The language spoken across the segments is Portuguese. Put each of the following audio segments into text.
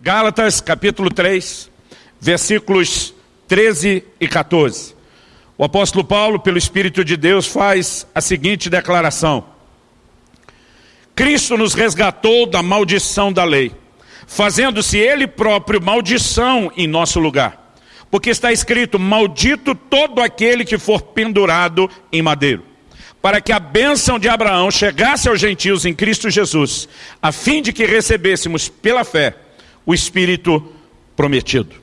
Gálatas capítulo 3, versículos 13 e 14. O apóstolo Paulo, pelo Espírito de Deus, faz a seguinte declaração. Cristo nos resgatou da maldição da lei, fazendo-se ele próprio maldição em nosso lugar. Porque está escrito, maldito todo aquele que for pendurado em madeiro. Para que a bênção de Abraão chegasse aos gentios em Cristo Jesus, a fim de que recebêssemos pela fé o Espírito prometido.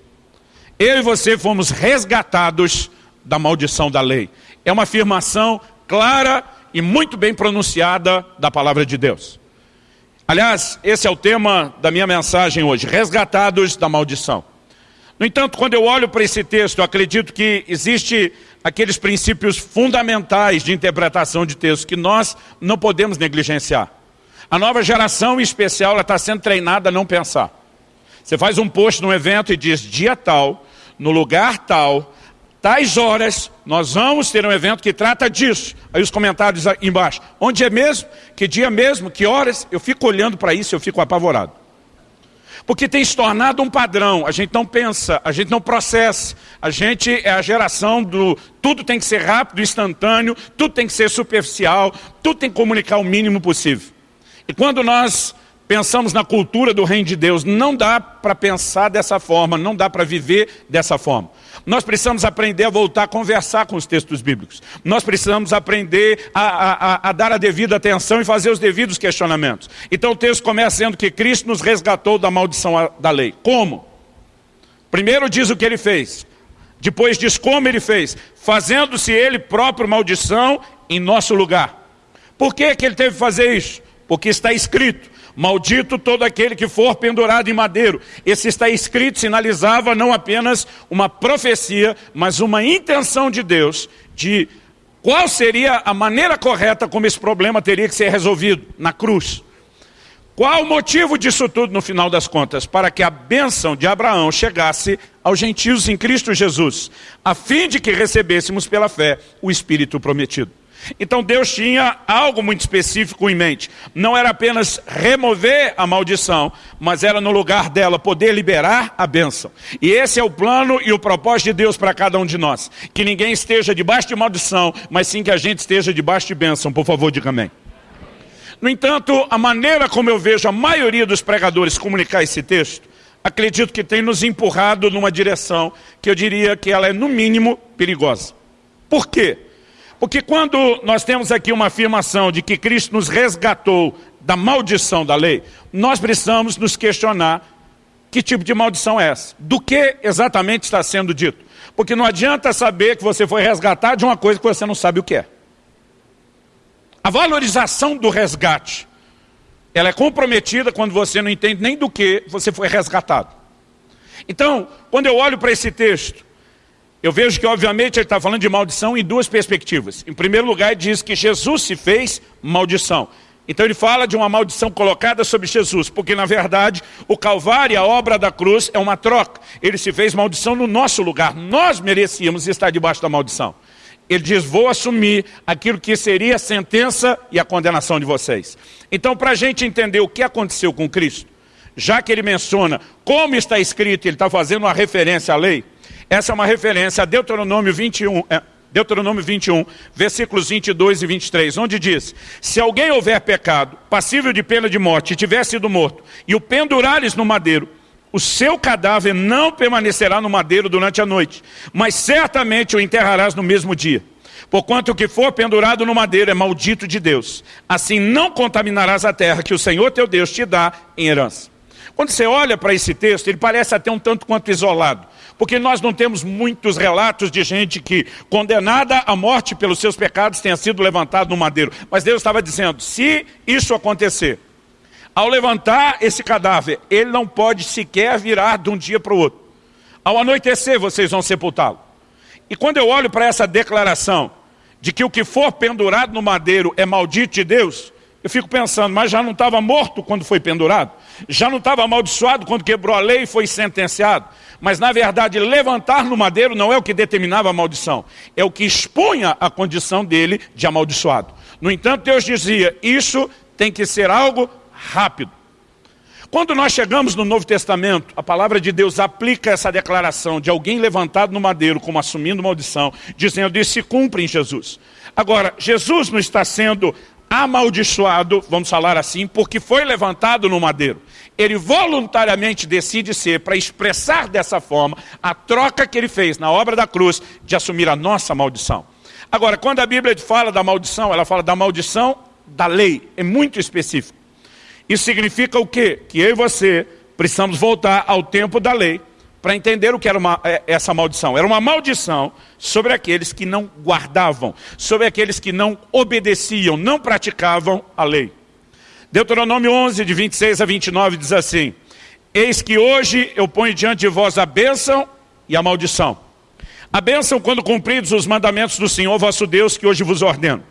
Eu e você fomos resgatados da maldição da lei. É uma afirmação clara e muito bem pronunciada da palavra de Deus. Aliás, esse é o tema da minha mensagem hoje, resgatados da maldição. No entanto, quando eu olho para esse texto, acredito que existe aqueles princípios fundamentais de interpretação de texto que nós não podemos negligenciar. A nova geração, em especial, está sendo treinada a não pensar. Você faz um post num evento e diz, dia tal, no lugar tal, tais horas, nós vamos ter um evento que trata disso. Aí os comentários embaixo. Onde é mesmo? Que dia mesmo? Que horas? Eu fico olhando para isso e eu fico apavorado. Porque tem se tornado um padrão, a gente não pensa, a gente não processa, a gente é a geração do tudo tem que ser rápido, instantâneo, tudo tem que ser superficial, tudo tem que comunicar o mínimo possível. E quando nós pensamos na cultura do reino de Deus, não dá para pensar dessa forma, não dá para viver dessa forma. Nós precisamos aprender a voltar a conversar com os textos bíblicos. Nós precisamos aprender a, a, a, dar a devida atenção e fazer os devidos questionamentos. Então o texto começa dizendo que Cristo nos resgatou da maldição da lei. Como? Primeiro diz o que ele fez. Depois diz como ele fez. Fazendo-se ele próprio maldição em nosso lugar. Por que, que ele teve que fazer isso? Porque está escrito. Maldito todo aquele que for pendurado em madeiro. Esse está escrito, sinalizava não apenas uma profecia, mas uma intenção de Deus de qual seria a maneira correta como esse problema teria que ser resolvido na cruz. Qual o motivo disso tudo no final das contas? Para que a bênção de Abraão chegasse aos gentios em Cristo Jesus, a fim de que recebêssemos pela fé o Espírito prometido. Então Deus tinha algo muito específico em mente. Não era apenas remover a maldição, mas era no lugar dela poder liberar a bênção. E esse é o plano e o propósito de Deus para cada um de nós. Que ninguém esteja debaixo de maldição, mas sim que a gente esteja debaixo de bênção. Por favor, diga amém. No entanto, a maneira como eu vejo a maioria dos pregadores comunicar esse texto, acredito que tem nos empurrado numa direção que eu diria que ela é, no mínimo, perigosa. Por quê? Porque quando nós temos aqui uma afirmação de que Cristo nos resgatou da maldição da lei, nós precisamos nos questionar que tipo de maldição é essa? Do que exatamente está sendo dito? Porque não adianta saber que você foi resgatado de uma coisa que você não sabe o que é. A valorização do resgate, ela é comprometida quando você não entende nem do que você foi resgatado. Então, quando eu olho para esse texto, eu vejo que, obviamente, ele está falando de maldição em duas perspectivas. Em primeiro lugar, ele diz que Jesus se fez maldição. Então ele fala de uma maldição colocada sobre Jesus, porque na verdade o Calvário, a obra da cruz, é uma troca. Ele se fez maldição no nosso lugar. Nós merecíamos estar debaixo da maldição. Ele diz, vou assumir aquilo que seria a sentença e a condenação de vocês. Então, para a gente entender o que aconteceu com Cristo, já que ele menciona como está escrito, ele está fazendo uma referência à lei, essa é uma referência a Deuteronômio 21, é, Deuteronômio 21, versículos 22 e 23, onde diz, se alguém houver pecado, passível de pena de morte, e tiver sido morto, e o pendurares no madeiro, o seu cadáver não permanecerá no madeiro durante a noite, mas certamente o enterrarás no mesmo dia. Porquanto o que for pendurado no madeiro é maldito de Deus. Assim não contaminarás a terra que o Senhor teu Deus te dá em herança. Quando você olha para esse texto, ele parece até um tanto quanto isolado. Porque nós não temos muitos relatos de gente que, condenada à morte pelos seus pecados, tenha sido levantado no madeiro. Mas Deus estava dizendo, se isso acontecer, ao levantar esse cadáver, ele não pode sequer virar de um dia para o outro. Ao anoitecer, vocês vão sepultá-lo. E quando eu olho para essa declaração, de que o que for pendurado no madeiro é maldito de Deus, eu fico pensando, mas já não estava morto quando foi pendurado? Já não estava amaldiçoado quando quebrou a lei e foi sentenciado? Mas na verdade, levantar no madeiro não é o que determinava a maldição. É o que expunha a condição dele de amaldiçoado. No entanto, Deus dizia, isso tem que ser algo rápido. Quando nós chegamos no Novo Testamento, a palavra de Deus aplica essa declaração de alguém levantado no madeiro como assumindo maldição, dizendo isso se cumpre em Jesus. Agora, Jesus não está sendo amaldiçoado, vamos falar assim, porque foi levantado no madeiro. Ele voluntariamente decide ser, para expressar dessa forma, a troca que ele fez na obra da cruz de assumir a nossa maldição. Agora, quando a Bíblia fala da maldição, ela fala da maldição da lei, é muito específico. Isso significa o quê? Que eu e você precisamos voltar ao tempo da lei para entender o que era uma, é, essa maldição. Era uma maldição sobre aqueles que não guardavam, sobre aqueles que não obedeciam, não praticavam a lei. Deuteronômio 11, de 26 a 29, diz assim, Eis que hoje eu ponho diante de vós a bênção e a maldição. A bênção quando cumpridos os mandamentos do Senhor vosso Deus, que hoje vos ordeno.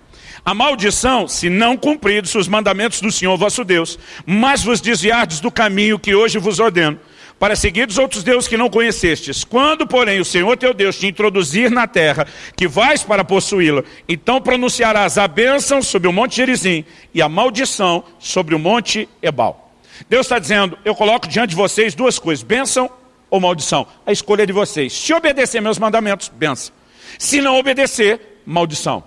A maldição, se não cumpridos os mandamentos do Senhor vosso Deus, mas vos desviardes do caminho que hoje vos ordeno, para seguir os outros deuses que não conhecestes. Quando, porém, o Senhor teu Deus te introduzir na terra, que vais para possuí-la, então pronunciarás a bênção sobre o monte Gerizim e a maldição sobre o monte Ebal. Deus está dizendo, eu coloco diante de vocês duas coisas, bênção ou maldição. A escolha é de vocês. Se obedecer meus mandamentos, bênção. Se não obedecer, maldição.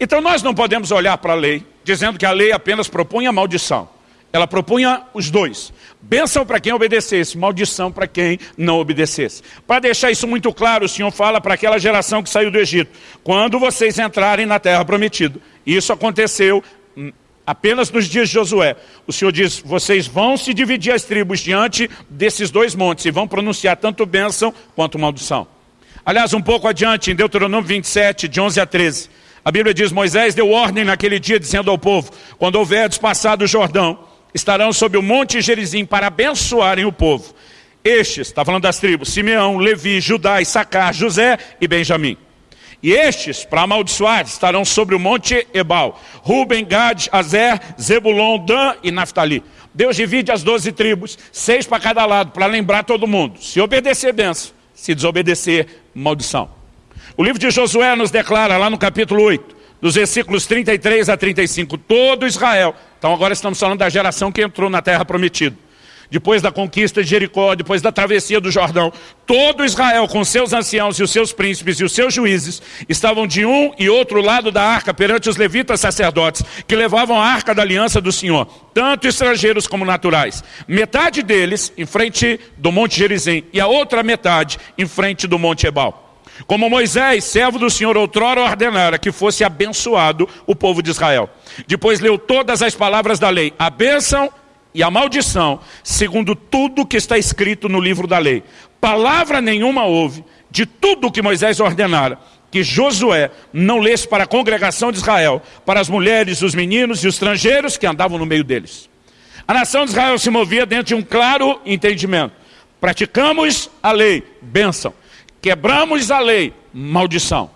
Então nós não podemos olhar para a lei, dizendo que a lei apenas propõe a maldição. Ela propunha os dois. Bênção para quem obedecesse, maldição para quem não obedecesse. Para deixar isso muito claro, o Senhor fala para aquela geração que saiu do Egito. Quando vocês entrarem na terra prometida. Isso aconteceu hum, apenas nos dias de Josué. O Senhor diz, vocês vão se dividir as tribos diante desses dois montes e vão pronunciar tanto bênção quanto maldição. Aliás, um pouco adiante, em Deuteronômio 27, de 11 a 13, a Bíblia diz, Moisés deu ordem naquele dia, dizendo ao povo, quando houverdes passado o Jordão, estarão sob o monte Gerizim para abençoarem o povo. Estes, está falando das tribos, Simeão, Levi, Judá, Issacar, José e Benjamim. E estes, para amaldiçoar, estarão sobre o monte Ebal. Ruben, Gad, Azer, Zebulon, Dan e Naftali. Deus divide as doze tribos, seis para cada lado, para lembrar todo mundo. Se obedecer, benção. Se desobedecer, maldição. O livro de Josué nos declara, lá no capítulo 8, dos versículos 33 a 35, todo Israel então agora estamos falando da geração que entrou na terra prometida. Depois da conquista de Jericó, depois da travessia do Jordão, todo Israel com seus anciãos e os seus príncipes e os seus juízes estavam de um e outro lado da arca perante os levitas sacerdotes que levavam a arca da aliança do Senhor, tanto estrangeiros como naturais. Metade deles em frente do Monte Gerizim e a outra metade em frente do Monte Ebal. Como Moisés, servo do Senhor, outrora ordenara que fosse abençoado o povo de Israel. Depois leu todas as palavras da lei, a bênção e a maldição, segundo tudo que está escrito no livro da lei. Palavra nenhuma houve de tudo que Moisés ordenara, que Josué não lesse para a congregação de Israel, para as mulheres, os meninos e os estrangeiros que andavam no meio deles. A nação de Israel se movia dentro de um claro entendimento. Praticamos a lei, bênção. Quebramos a lei, maldição.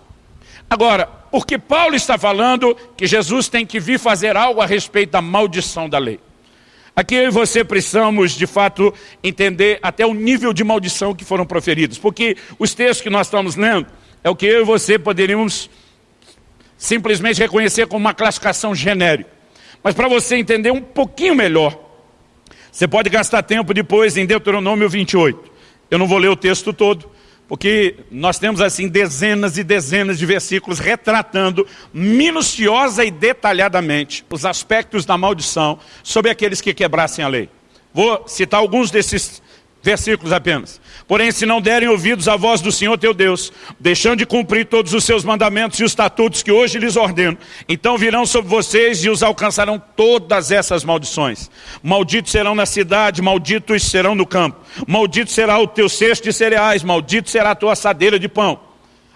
Agora, porque Paulo está falando que Jesus tem que vir fazer algo a respeito da maldição da lei. Aqui eu e você precisamos, de fato, entender até o nível de maldição que foram proferidos. Porque os textos que nós estamos lendo é o que eu e você poderíamos simplesmente reconhecer como uma classificação genérica. Mas para você entender um pouquinho melhor, você pode gastar tempo depois em Deuteronômio 28. Eu não vou ler o texto todo, porque nós temos assim dezenas e dezenas de versículos retratando minuciosa e detalhadamente os aspectos da maldição sobre aqueles que quebrassem a lei. Vou citar alguns desses versículos apenas. Porém, se não derem ouvidos à voz do Senhor teu Deus, deixando de cumprir todos os seus mandamentos e os estatutos que hoje lhes ordeno, então virão sobre vocês e os alcançarão todas essas maldições. Malditos serão na cidade, malditos serão no campo. Maldito será o teu cesto de cereais, maldito será a tua assadeira de pão.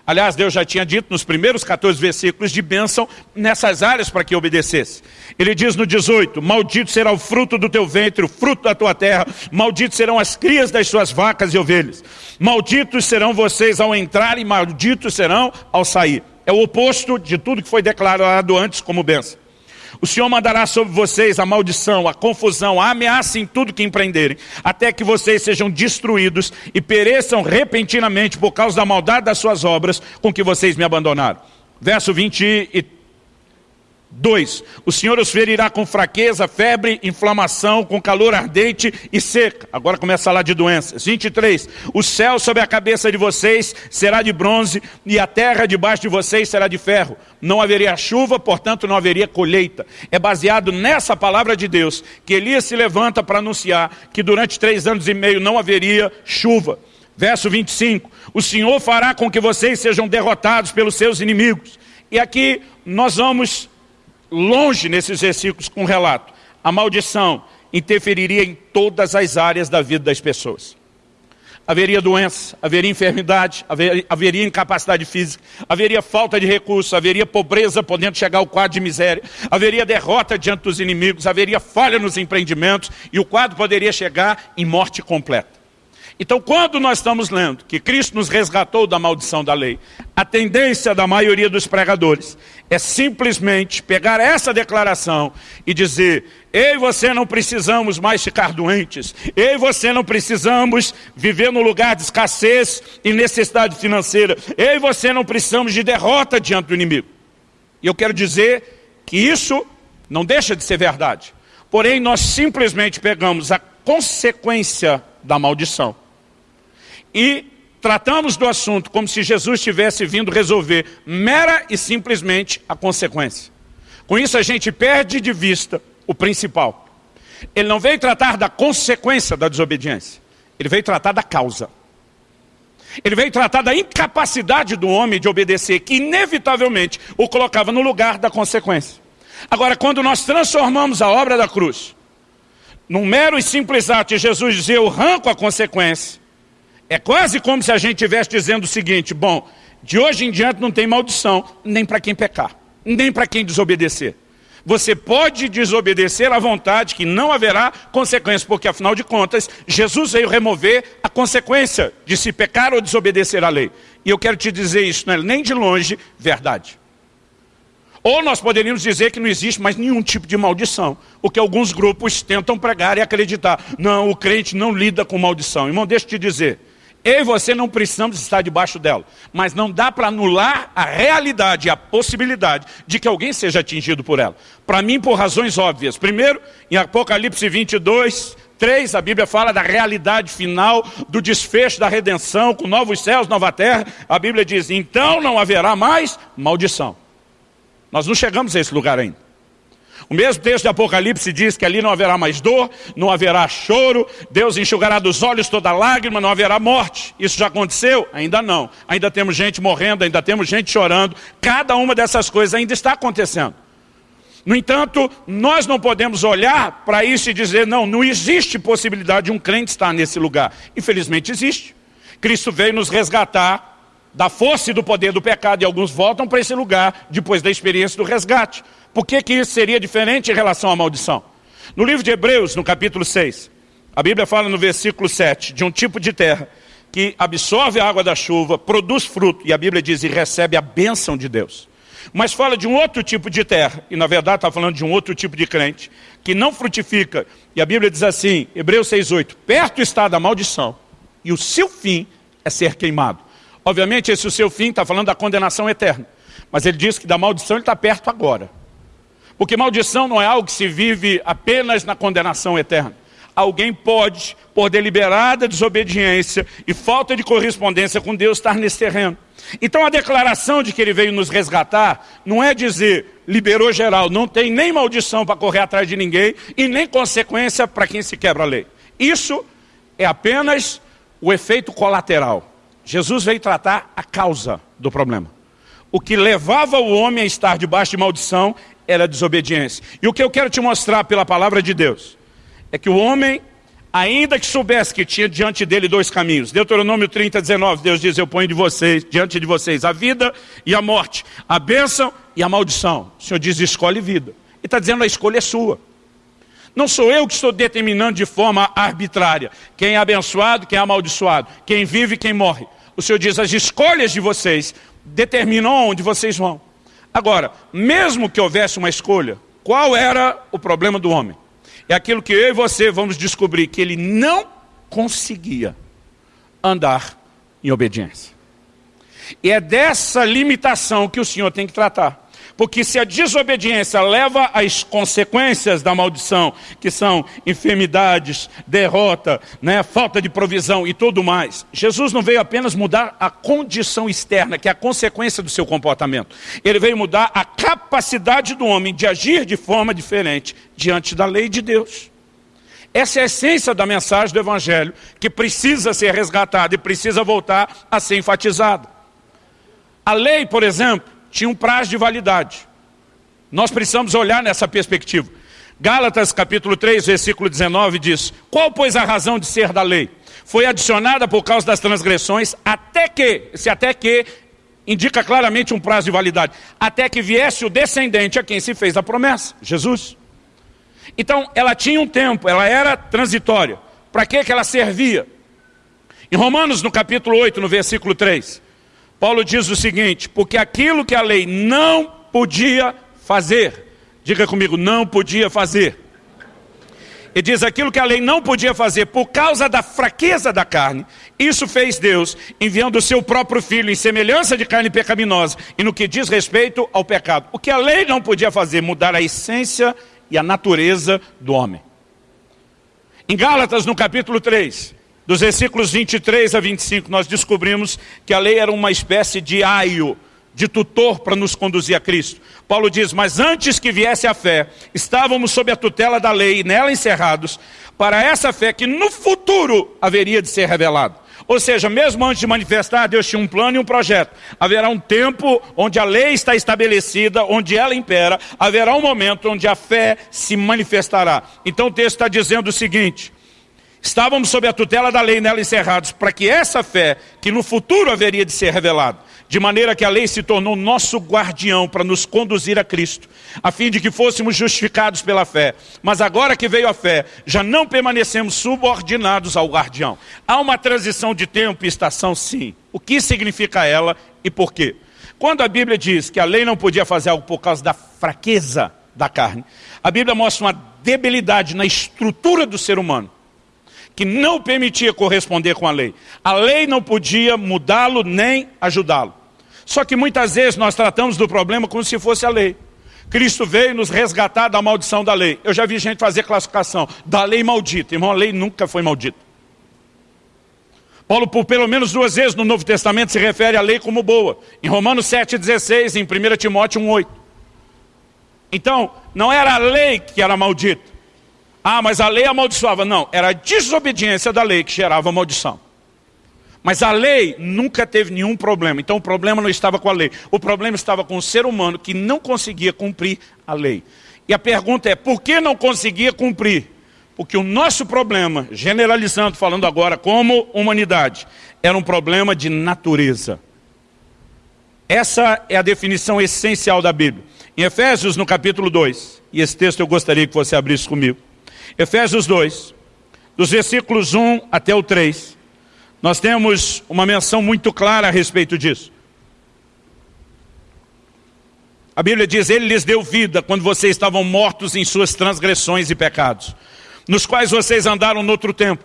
Aliás, Deus já tinha dito nos primeiros 14 versículos de bênção nessas áreas para que obedecesse. Ele diz no 18, maldito será o fruto do teu ventre, o fruto da tua terra, malditos serão as crias das suas vacas e ovelhas. Malditos serão vocês ao entrar e malditos serão ao sair. É o oposto de tudo que foi declarado antes como bênção. O Senhor mandará sobre vocês a maldição, a confusão, a ameaça em tudo que empreenderem, até que vocês sejam destruídos e pereçam repentinamente por causa da maldade das suas obras com que vocês me abandonaram. Verso 23. 2. O Senhor os ferirá com fraqueza, febre, inflamação, com calor ardente e seca. Agora começa lá de doenças. 23. O céu sobre a cabeça de vocês será de bronze e a terra debaixo de vocês será de ferro. Não haveria chuva, portanto não haveria colheita. É baseado nessa palavra de Deus que Elias se levanta para anunciar que durante três anos e meio não haveria chuva. Verso 25. O Senhor fará com que vocês sejam derrotados pelos seus inimigos. E aqui nós vamos longe nesses versículos com relato. A maldição interferiria em todas as áreas da vida das pessoas. Haveria doença, haveria enfermidade, haveria, haveria incapacidade física, haveria falta de recursos, haveria pobreza podendo chegar ao quadro de miséria, haveria derrota diante dos inimigos, haveria falha nos empreendimentos e o quadro poderia chegar em morte completa. Então, quando nós estamos lendo que Cristo nos resgatou da maldição da lei, a tendência da maioria dos pregadores é simplesmente pegar essa declaração e dizer, eu e você não precisamos mais ficar doentes, eu e você não precisamos viver no lugar de escassez e necessidade financeira, eu e você não precisamos de derrota diante do inimigo. E eu quero dizer que isso não deixa de ser verdade. Porém, nós simplesmente pegamos a consequência da maldição e tratamos do assunto como se Jesus tivesse vindo resolver mera e simplesmente a consequência. Com isso a gente perde de vista o principal. Ele não veio tratar da consequência da desobediência, ele veio tratar da causa. Ele veio tratar da incapacidade do homem de obedecer, que inevitavelmente o colocava no lugar da consequência. Agora, quando nós transformamos a obra da cruz, num mero e simples ato de Jesus dizer, eu arranco a consequência, é quase como se a gente estivesse dizendo o seguinte, bom, de hoje em diante não tem maldição, nem para quem pecar, nem para quem desobedecer. Você pode desobedecer à vontade que não haverá consequências, porque afinal de contas, Jesus veio remover a consequência de se pecar ou desobedecer à lei. E eu quero te dizer isso, não é nem de longe verdade. Ou nós poderíamos dizer que não existe mais nenhum tipo de maldição, o que alguns grupos tentam pregar e acreditar. Não, o crente não lida com maldição. Irmão, deixa eu te dizer, eu e você não precisamos estar debaixo dela. Mas não dá para anular a realidade, a possibilidade de que alguém seja atingido por ela. Para mim, por razões óbvias. Primeiro, em Apocalipse 22, 3, a Bíblia fala da realidade final, do desfecho da redenção, com novos céus, nova terra. A Bíblia diz, então não haverá mais maldição. Nós não chegamos a esse lugar ainda. O mesmo texto de Apocalipse diz que ali não haverá mais dor, não haverá choro, Deus enxugará dos olhos toda lágrima, não haverá morte. Isso já aconteceu? Ainda não. Ainda temos gente morrendo, ainda temos gente chorando. Cada uma dessas coisas ainda está acontecendo. No entanto, nós não podemos olhar para isso e dizer, não, não existe possibilidade de um crente estar nesse lugar. Infelizmente existe. Cristo veio nos resgatar da força e do poder do pecado e alguns voltam para esse lugar depois da experiência do resgate. Por que, que isso seria diferente em relação à maldição? No livro de Hebreus, no capítulo 6, a Bíblia fala no versículo 7 de um tipo de terra que absorve a água da chuva, produz fruto, e a Bíblia diz, e recebe a bênção de Deus. Mas fala de um outro tipo de terra, e na verdade está falando de um outro tipo de crente, que não frutifica. E a Bíblia diz assim, Hebreus 6,8, perto está da maldição, e o seu fim é ser queimado. Obviamente esse o seu fim está falando da condenação eterna. Mas ele diz que da maldição ele está perto agora. Porque maldição não é algo que se vive apenas na condenação eterna. Alguém pode, por deliberada desobediência e falta de correspondência com Deus, estar nesse terreno. Então a declaração de que ele veio nos resgatar não é dizer, liberou geral, não tem nem maldição para correr atrás de ninguém e nem consequência para quem se quebra a lei. Isso é apenas o efeito colateral. Jesus veio tratar a causa do problema. O que levava o homem a estar debaixo de maldição era desobediência. E o que eu quero te mostrar pela palavra de Deus é que o homem, ainda que soubesse que tinha diante dele dois caminhos, Deuteronômio 30, 19, Deus diz, eu ponho de vocês, diante de vocês a vida e a morte, a bênção e a maldição. O Senhor diz, escolhe vida. E está dizendo, a escolha é sua. Não sou eu que estou determinando de forma arbitrária quem é abençoado, quem é amaldiçoado, quem vive e quem morre. O Senhor diz, as escolhas de vocês determinam onde vocês vão. Agora, mesmo que houvesse uma escolha, qual era o problema do homem? É aquilo que eu e você vamos descobrir, que ele não conseguia andar em obediência. E é dessa limitação que o Senhor tem que tratar. Porque se a desobediência leva às consequências da maldição, que são enfermidades, derrota, né, falta de provisão e tudo mais, Jesus não veio apenas mudar a condição externa, que é a consequência do seu comportamento. Ele veio mudar a capacidade do homem de agir de forma diferente diante da lei de Deus. Essa é a essência da mensagem do Evangelho, que precisa ser resgatada e precisa voltar a ser enfatizada. A lei, por exemplo, tinha um prazo de validade. Nós precisamos olhar nessa perspectiva. Gálatas capítulo 3, versículo 19 diz, Qual, pois, a razão de ser da lei? Foi adicionada por causa das transgressões, até que, se até que, indica claramente um prazo de validade, até que viesse o descendente a quem se fez a promessa, Jesus. Então, ela tinha um tempo, ela era transitória. Para que ela servia? Em Romanos, no capítulo 8, no versículo 3, Paulo diz o seguinte, porque aquilo que a lei não podia fazer, diga comigo, não podia fazer. E diz aquilo que a lei não podia fazer por causa da fraqueza da carne. Isso fez Deus, enviando o seu próprio filho em semelhança de carne pecaminosa e no que diz respeito ao pecado. O que a lei não podia fazer, mudar a essência e a natureza do homem. Em Gálatas, no capítulo 3, dos versículos 23 a 25, nós descobrimos que a lei era uma espécie de aio, de tutor para nos conduzir a Cristo. Paulo diz, mas antes que viesse a fé, estávamos sob a tutela da lei e nela encerrados, para essa fé que no futuro haveria de ser revelada. Ou seja, mesmo antes de manifestar, Deus tinha um plano e um projeto. Haverá um tempo onde a lei está estabelecida, onde ela impera, haverá um momento onde a fé se manifestará. Então o texto está dizendo o seguinte, estávamos sob a tutela da lei nela encerrados, para que essa fé, que no futuro haveria de ser revelada, de maneira que a lei se tornou nosso guardião para nos conduzir a Cristo, a fim de que fôssemos justificados pela fé. Mas agora que veio a fé, já não permanecemos subordinados ao guardião. Há uma transição de tempo e estação, sim. O que significa ela e por quê? Quando a Bíblia diz que a lei não podia fazer algo por causa da fraqueza da carne, a Bíblia mostra uma debilidade na estrutura do ser humano que não permitia corresponder com a lei. A lei não podia mudá-lo nem ajudá-lo. Só que muitas vezes nós tratamos do problema como se fosse a lei. Cristo veio nos resgatar da maldição da lei. Eu já vi gente fazer classificação da lei maldita. Irmão, a lei nunca foi maldita. Paulo, por pelo menos duas vezes no Novo Testamento, se refere à lei como boa. Em Romanos 7,16, em 1 Timóteo 1,8. Então, não era a lei que era maldita. Ah, mas a lei amaldiçoava. Não, era a desobediência da lei que gerava maldição. Mas a lei nunca teve nenhum problema. Então o problema não estava com a lei. O problema estava com o ser humano que não conseguia cumprir a lei. E a pergunta é, por que não conseguia cumprir? Porque o nosso problema, generalizando, falando agora como humanidade, era um problema de natureza. Essa é a definição essencial da Bíblia. Em Efésios, no capítulo 2, e esse texto eu gostaria que você abrisse comigo. Efésios 2, dos versículos 1 até o 3, nós temos uma menção muito clara a respeito disso. A Bíblia diz, Ele lhes deu vida quando vocês estavam mortos em suas transgressões e pecados, nos quais vocês andaram no outro tempo,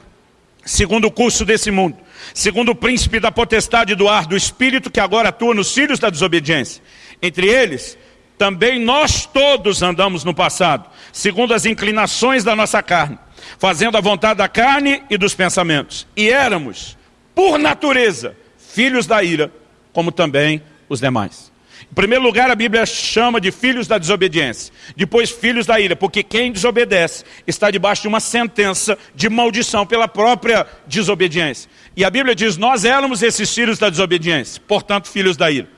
segundo o curso desse mundo, segundo o príncipe da potestade do ar, do espírito que agora atua nos filhos da desobediência. Entre eles, também nós todos andamos no passado, segundo as inclinações da nossa carne, fazendo a vontade da carne e dos pensamentos. E éramos por natureza, filhos da ira, como também os demais. Em primeiro lugar, a Bíblia chama de filhos da desobediência. Depois, filhos da ira, porque quem desobedece está debaixo de uma sentença de maldição pela própria desobediência. E a Bíblia diz, nós éramos esses filhos da desobediência, portanto, filhos da ira.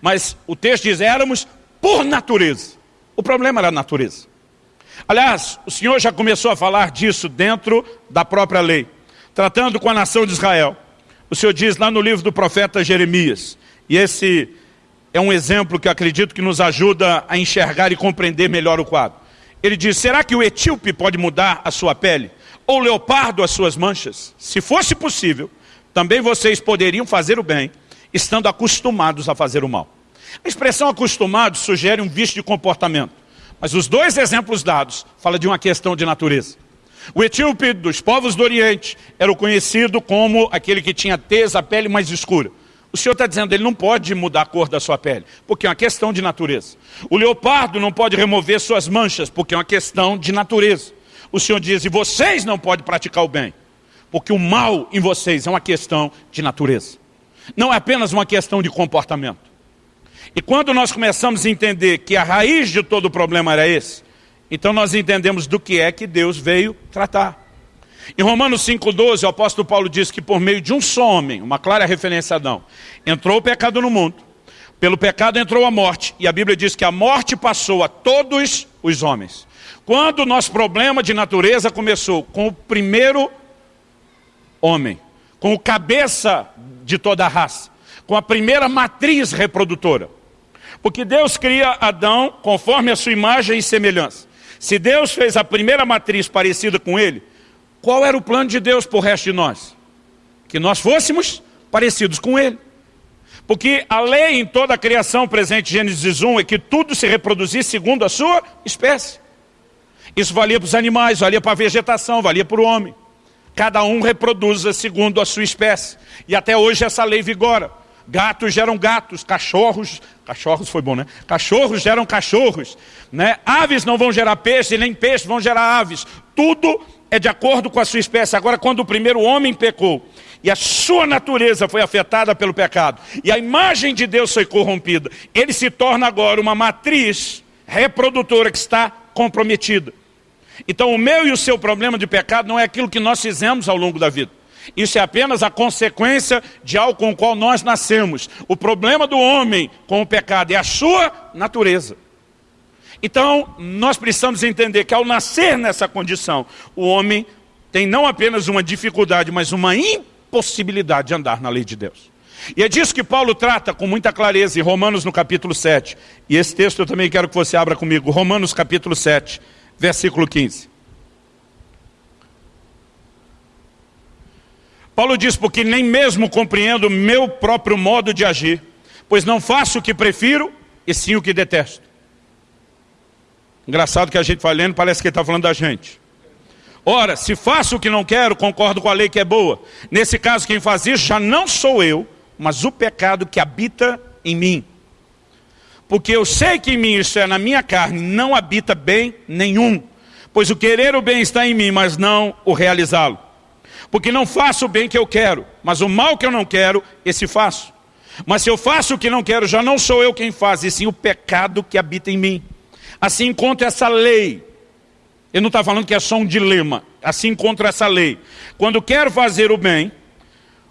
Mas o texto diz, éramos por natureza. O problema era a natureza. Aliás, o Senhor já começou a falar disso dentro da própria lei, tratando com a nação de Israel. O Senhor diz lá no livro do profeta Jeremias, e esse é um exemplo que acredito que nos ajuda a enxergar e compreender melhor o quadro. Ele diz, será que o etíope pode mudar a sua pele? Ou o leopardo as suas manchas? Se fosse possível, também vocês poderiam fazer o bem, estando acostumados a fazer o mal. A expressão acostumado sugere um vício de comportamento. Mas os dois exemplos dados falam de uma questão de natureza. O etíope dos povos do Oriente era o conhecido como aquele que tinha tez, a pele mais escura. O Senhor está dizendo, ele não pode mudar a cor da sua pele, porque é uma questão de natureza. O leopardo não pode remover suas manchas, porque é uma questão de natureza. O Senhor diz, e vocês não podem praticar o bem, porque o mal em vocês é uma questão de natureza. Não é apenas uma questão de comportamento. E quando nós começamos a entender que a raiz de todo o problema era esse, então nós entendemos do que é que Deus veio tratar. Em Romanos 5,12, o apóstolo Paulo diz que por meio de um só homem, uma clara referência a Adão, entrou o pecado no mundo. Pelo pecado entrou a morte. E a Bíblia diz que a morte passou a todos os homens. Quando o nosso problema de natureza começou? Com o primeiro homem. Com o cabeça de toda a raça. Com a primeira matriz reprodutora. Porque Deus cria Adão conforme a sua imagem e semelhança. Se Deus fez a primeira matriz parecida com ele, qual era o plano de Deus para o resto de nós? Que nós fôssemos parecidos com Ele. Porque a lei em toda a criação presente em Gênesis 1 é que tudo se reproduzisse segundo a sua espécie. Isso valia para os animais, valia para a vegetação, valia para o homem. Cada um reproduza segundo a sua espécie. E até hoje essa lei vigora. Gatos geram gatos, cachorros, cachorros foi bom, né? Cachorros geram cachorros, né? Aves não vão gerar peixe, nem peixes vão gerar aves. Tudo é de acordo com a sua espécie. Agora, quando o primeiro homem pecou, e a sua natureza foi afetada pelo pecado, e a imagem de Deus foi corrompida, ele se torna agora uma matriz reprodutora que está comprometida. Então o meu e o seu problema de pecado não é aquilo que nós fizemos ao longo da vida. Isso é apenas a consequência de algo com o qual nós nascemos. O problema do homem com o pecado é a sua natureza. Então, nós precisamos entender que ao nascer nessa condição, o homem tem não apenas uma dificuldade, mas uma impossibilidade de andar na lei de Deus. E é disso que Paulo trata com muita clareza em Romanos no capítulo 7. E esse texto eu também quero que você abra comigo. Romanos capítulo 7, versículo 15. Paulo diz, porque nem mesmo compreendo meu próprio modo de agir, pois não faço o que prefiro, e sim o que detesto. Engraçado que a gente vai lendo, parece que ele está falando da gente. Ora, se faço o que não quero, concordo com a lei que é boa. Nesse caso, quem faz isso já não sou eu, mas o pecado que habita em mim. Porque eu sei que em mim, isso é na minha carne, não habita bem nenhum. Pois o querer o bem está em mim, mas não o realizá-lo. Porque não faço o bem que eu quero, mas o mal que eu não quero, esse faço. Mas se eu faço o que não quero, já não sou eu quem faz, e sim o pecado que habita em mim. Assim encontra essa lei. Ele não está falando que é só um dilema. Assim encontra essa lei. Quando quero fazer o bem,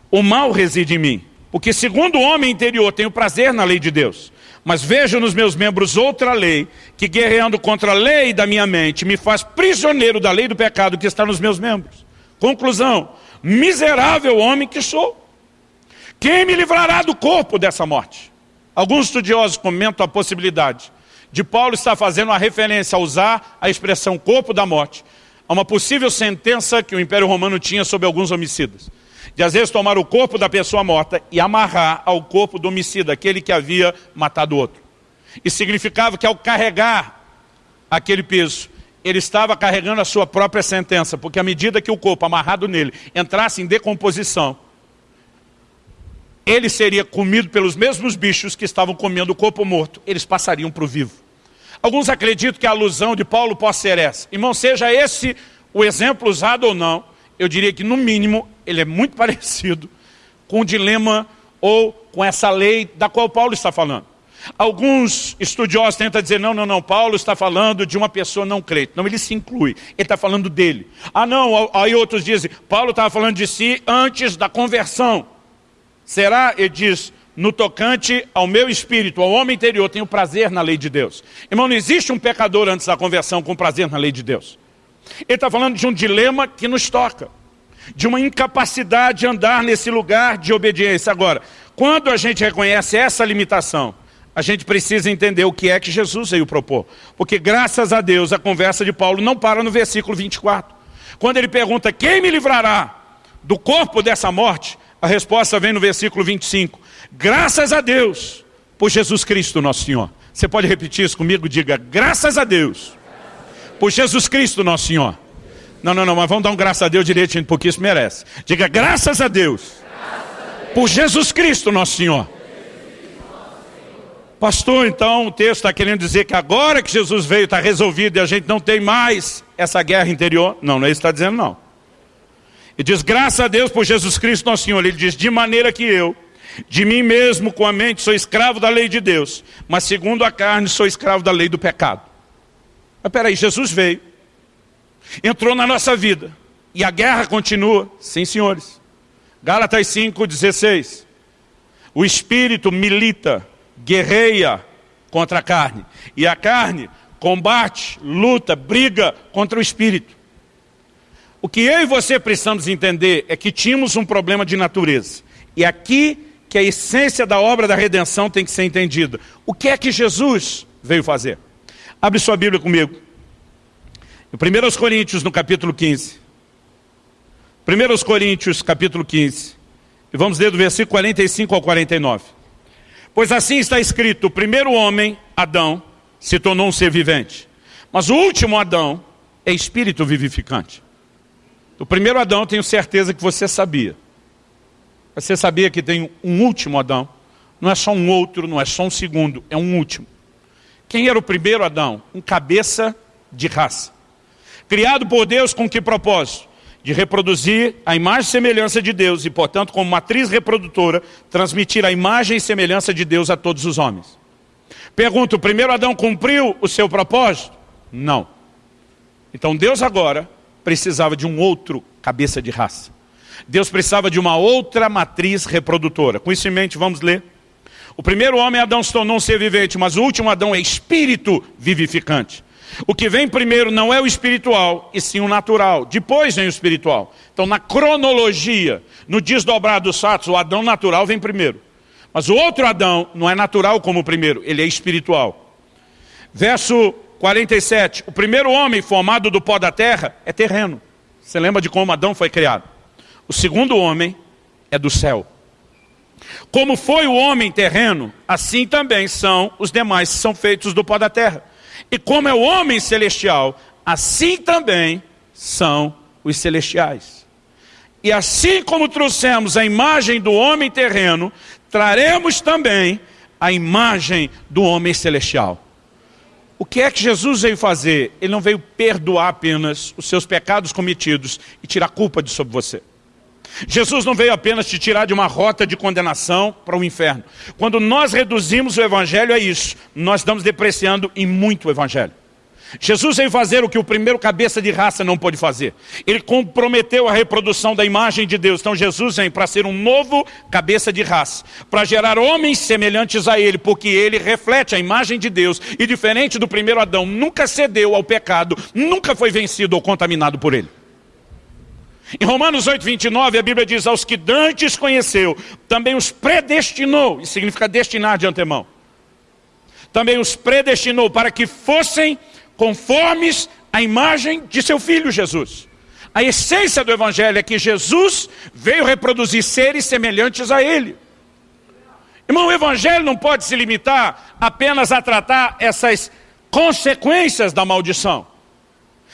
o mal reside em mim. Porque segundo o homem interior tenho prazer na lei de Deus. Mas vejo nos meus membros outra lei, que guerreando contra a lei da minha mente, me faz prisioneiro da lei do pecado que está nos meus membros. Conclusão, miserável homem que sou. Quem me livrará do corpo dessa morte? Alguns estudiosos comentam a possibilidade de Paulo está fazendo uma referência a usar a expressão corpo da morte, a uma possível sentença que o Império Romano tinha sobre alguns homicidas. De às vezes tomar o corpo da pessoa morta e amarrar ao corpo do homicida, aquele que havia matado o outro. Isso significava que ao carregar aquele peso, ele estava carregando a sua própria sentença, porque à medida que o corpo amarrado nele entrasse em decomposição, ele seria comido pelos mesmos bichos que estavam comendo o corpo morto, eles passariam para o vivo. Alguns acreditam que a alusão de Paulo possa ser essa. Irmão, seja esse o exemplo usado ou não, eu diria que no mínimo ele é muito parecido com o dilema ou com essa lei da qual Paulo está falando. Alguns estudiosos tentam dizer, não, não, não, Paulo está falando de uma pessoa não crente. Não, ele se inclui, ele está falando dele. Ah não, aí outros dizem, Paulo estava falando de si antes da conversão. Será, ele diz, no tocante ao meu espírito, ao homem interior, tenho prazer na lei de Deus. Irmão, não existe um pecador antes da conversão com prazer na lei de Deus. Ele está falando de um dilema que nos toca, de uma incapacidade de andar nesse lugar de obediência. Agora, quando a gente reconhece essa limitação, a gente precisa entender o que é que Jesus veio propor. Porque graças a Deus a conversa de Paulo não para no versículo 24. Quando ele pergunta, quem me livrará do corpo dessa morte? A resposta vem no versículo 25. Graças a Deus por Jesus Cristo nosso Senhor. Você pode repetir isso comigo? Diga, graças a Deus por Jesus Cristo nosso Senhor. Não, não, não, mas vamos dar um graças a Deus direitinho, porque isso merece. Diga, graças a Deus por Jesus Cristo, nosso Senhor. Pastor, então o texto está querendo dizer que agora que Jesus veio está resolvido e a gente não tem mais essa guerra interior? Não, não é isso que está dizendo não. E diz, graças a Deus por Jesus Cristo nosso Senhor. Ele diz, de maneira que eu, de mim mesmo com a mente, sou escravo da lei de Deus, mas segundo a carne sou escravo da lei do pecado. Mas peraí, Jesus veio, entrou na nossa vida, e a guerra continua? Sim, senhores. Gálatas 5,16. O Espírito milita guerreia contra a carne. E a carne combate, luta, briga contra o espírito. O que eu e você precisamos entender é que tínhamos um problema de natureza. E aqui que a essência da obra da redenção tem que ser entendida. O que é que Jesus veio fazer? Abre sua Bíblia comigo. Em 1 Coríntios, no capítulo 15. 1 Coríntios, capítulo 15. E vamos ler do versículo 45 ao 49. Pois assim está escrito, o primeiro homem, Adão, se tornou um ser vivente. Mas o último Adão é espírito vivificante. O primeiro Adão, tenho certeza que você sabia. Você sabia que tem um último Adão? Não é só um outro, não é só um segundo, é um último. Quem era o primeiro Adão? Um cabeça de raça. Criado por Deus com que propósito? De reproduzir a imagem e semelhança de Deus e, portanto, como matriz reprodutora, transmitir a imagem e semelhança de Deus a todos os homens. Pergunto, o primeiro Adão cumpriu o seu propósito? Não. Então Deus agora precisava de um outro cabeça de raça. Deus precisava de uma outra matriz reprodutora. Com isso em mente, vamos ler. O primeiro homem, Adão, se tornou um ser vivente, mas o último Adão é espírito vivificante. O que vem primeiro não é o espiritual, e sim o natural. Depois vem o espiritual. Então, na cronologia, no desdobrar dos fatos, o Adão natural vem primeiro. Mas o outro Adão não é natural como o primeiro, ele é espiritual. Verso 47. O primeiro homem formado do pó da terra é terreno. Você lembra de como Adão foi criado? O segundo homem é do céu. Como foi o homem terreno, assim também são os demais que são feitos do pó da terra. E como é o homem celestial, assim também são os celestiais. E assim como trouxemos a imagem do homem terreno, traremos também a imagem do homem celestial. O que é que Jesus veio fazer? Ele não veio perdoar apenas os seus pecados cometidos e tirar culpa de sobre você. Jesus não veio apenas te tirar de uma rota de condenação para o inferno. Quando nós reduzimos o evangelho a isso, nós estamos depreciando em muito o evangelho. Jesus veio fazer o que o primeiro cabeça de raça não pôde fazer. Ele comprometeu a reprodução da imagem de Deus. Então Jesus vem para ser um novo cabeça de raça, para gerar homens semelhantes a ele, porque ele reflete a imagem de Deus e diferente do primeiro Adão, nunca cedeu ao pecado, nunca foi vencido ou contaminado por ele. Em Romanos 8, 29, a Bíblia diz, aos que dantes conheceu, também os predestinou, isso significa destinar de antemão. Também os predestinou para que fossem conformes à imagem de seu Filho Jesus. A essência do Evangelho é que Jesus veio reproduzir seres semelhantes a Ele. Irmão, o Evangelho não pode se limitar apenas a tratar essas consequências da maldição.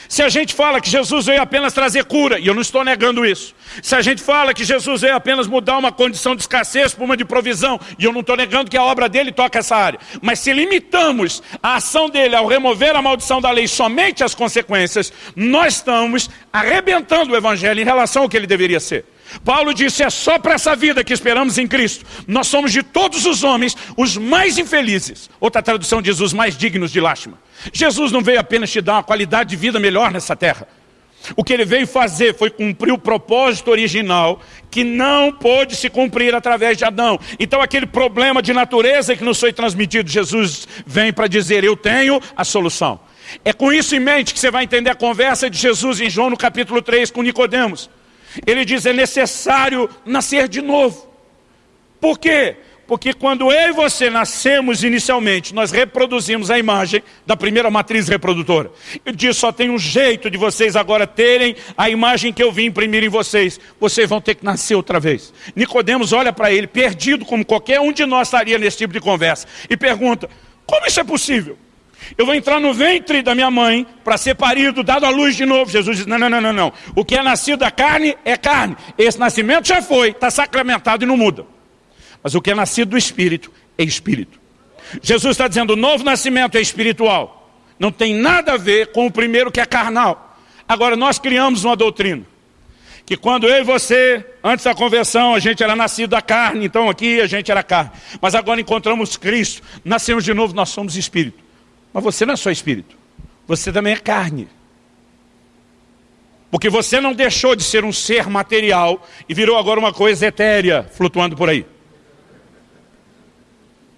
Se a gente fala que Jesus veio apenas trazer cura, e eu não estou negando isso. Se a gente fala que Jesus veio apenas mudar uma condição de escassez por uma de provisão, e eu não estou negando que a obra dele toca essa área. Mas se limitamos a ação dele ao remover a maldição da lei somente as consequências, nós estamos arrebentando o evangelho em relação ao que ele deveria ser. Paulo disse, é só para essa vida que esperamos em Cristo. Nós somos de todos os homens os mais infelizes. Outra tradução diz, os mais dignos de lástima. Jesus não veio apenas te dar uma qualidade de vida melhor nessa terra. O que ele veio fazer foi cumprir o propósito original que não pôde se cumprir através de Adão. Então aquele problema de natureza que nos foi transmitido, Jesus vem para dizer, eu tenho a solução. É com isso em mente que você vai entender a conversa de Jesus em João no capítulo 3 com Nicodemos. Ele diz, é necessário nascer de novo. Por quê? Porque quando eu e você nascemos inicialmente, nós reproduzimos a imagem da primeira matriz reprodutora. Ele diz, só tem um jeito de vocês agora terem a imagem que eu vim imprimir em vocês. Vocês vão ter que nascer outra vez. Nicodemos olha para ele, perdido como qualquer um de nós estaria nesse tipo de conversa, e pergunta, como isso é possível? Eu vou entrar no ventre da minha mãe para ser parido, dado à luz de novo. Jesus diz: não, não, não, não, não. O que é nascido da carne é carne. Esse nascimento já foi, está sacramentado e não muda. Mas o que é nascido do Espírito é Espírito. Jesus está dizendo: o novo nascimento é espiritual. Não tem nada a ver com o primeiro que é carnal. Agora, nós criamos uma doutrina. Que quando eu e você, antes da conversão, a gente era nascido da carne, então aqui a gente era carne. Mas agora encontramos Cristo, nascemos de novo, nós somos espírito. Mas você não é só espírito, você também é carne. Porque você não deixou de ser um ser material e virou agora uma coisa etérea, flutuando por aí.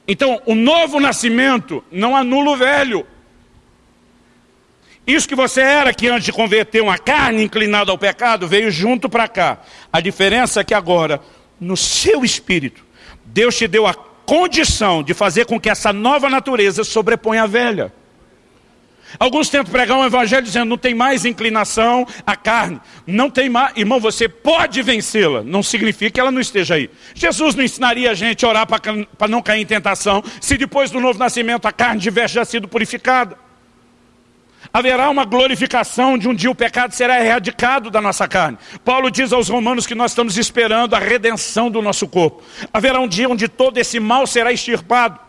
Então, o novo nascimento não anula o velho. Isso que você era que antes de converter uma carne inclinada ao pecado, veio junto para cá. A diferença é que agora, no seu espírito, Deus te deu a condição de fazer com que essa nova natureza sobreponha a velha. Alguns tentam pregar um evangelho dizendo não tem mais inclinação à carne. Não tem mais. Irmão, você pode vencê-la. Não significa que ela não esteja aí. Jesus não ensinaria a gente a orar para não cair em tentação, se depois do novo nascimento a carne tivesse já sido purificada. Haverá uma glorificação de um dia o pecado será erradicado da nossa carne. Paulo diz aos romanos que nós estamos esperando a redenção do nosso corpo. Haverá um dia onde todo esse mal será extirpado.